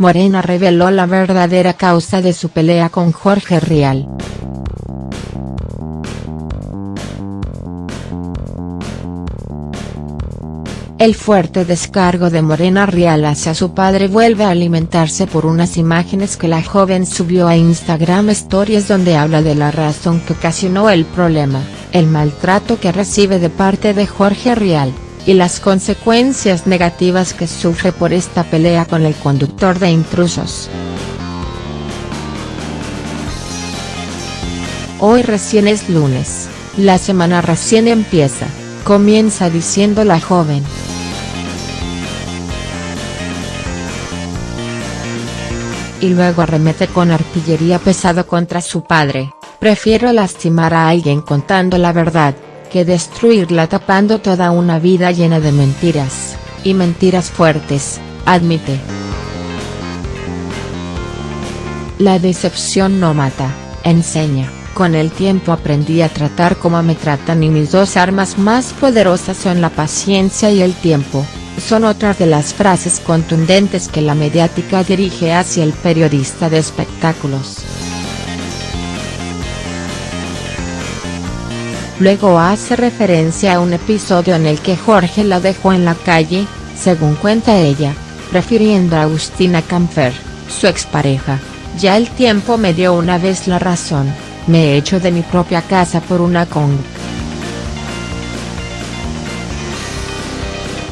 Morena reveló la verdadera causa de su pelea con Jorge Rial. El fuerte descargo de Morena Rial hacia su padre vuelve a alimentarse por unas imágenes que la joven subió a Instagram Stories donde habla de la razón que ocasionó el problema, el maltrato que recibe de parte de Jorge Rial, y las consecuencias negativas que sufre por esta pelea con el conductor de intrusos. Hoy recién es lunes, la semana recién empieza, comienza diciendo la joven. y luego arremete con artillería pesado contra su padre, prefiero lastimar a alguien contando la verdad, que destruirla tapando toda una vida llena de mentiras, y mentiras fuertes, admite. La decepción no mata, enseña, con el tiempo aprendí a tratar como me tratan y mis dos armas más poderosas son la paciencia y el tiempo, son otras de las frases contundentes que la mediática dirige hacia el periodista de espectáculos. Luego hace referencia a un episodio en el que Jorge la dejó en la calle, según cuenta ella, refiriendo a Agustina Camfer, su expareja, ya el tiempo me dio una vez la razón, me he hecho de mi propia casa por una con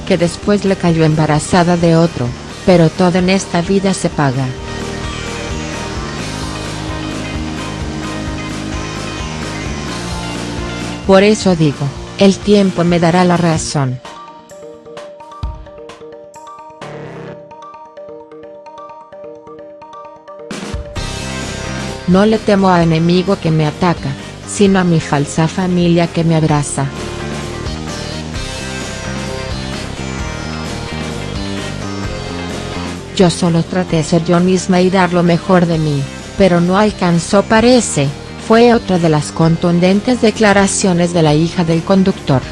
que después le cayó embarazada de otro, pero todo en esta vida se paga. Por eso digo, el tiempo me dará la razón. No le temo a enemigo que me ataca, sino a mi falsa familia que me abraza. Yo solo traté ser yo misma y dar lo mejor de mí, pero no alcanzó parece, fue otra de las contundentes declaraciones de la hija del conductor.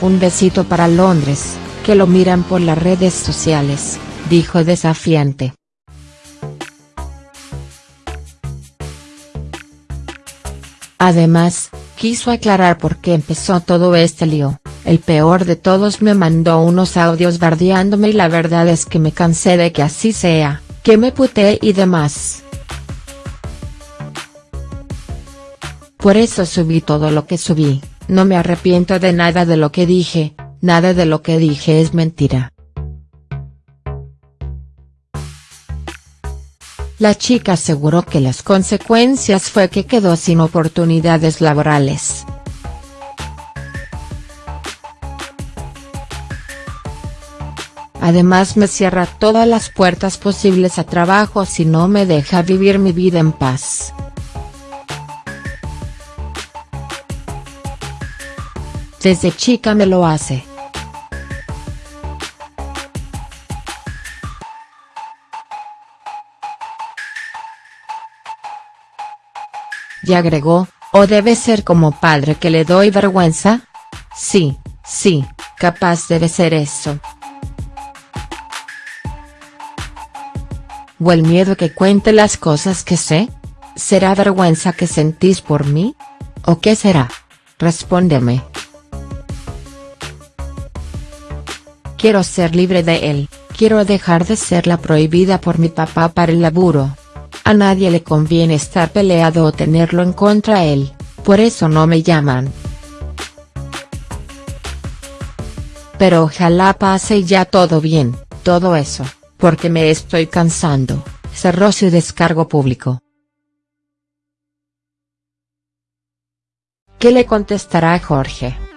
Un besito para Londres, que lo miran por las redes sociales, dijo desafiante. Además, quiso aclarar por qué empezó todo este lío. El peor de todos me mandó unos audios bardeándome y la verdad es que me cansé de que así sea, que me puté y demás. Por eso subí todo lo que subí, no me arrepiento de nada de lo que dije, nada de lo que dije es mentira. La chica aseguró que las consecuencias fue que quedó sin oportunidades laborales. Además me cierra todas las puertas posibles a trabajo si no me deja vivir mi vida en paz. Desde chica me lo hace. Y agregó, ¿o debe ser como padre que le doy vergüenza? Sí, sí, capaz debe ser eso. ¿O el miedo que cuente las cosas que sé? ¿Será vergüenza que sentís por mí? ¿O qué será? Respóndeme. Quiero ser libre de él, quiero dejar de ser la prohibida por mi papá para el laburo. A nadie le conviene estar peleado o tenerlo en contra él, por eso no me llaman. Pero ojalá pase ya todo bien, todo eso porque me estoy cansando, cerró su descargo público. ¿Qué le contestará Jorge?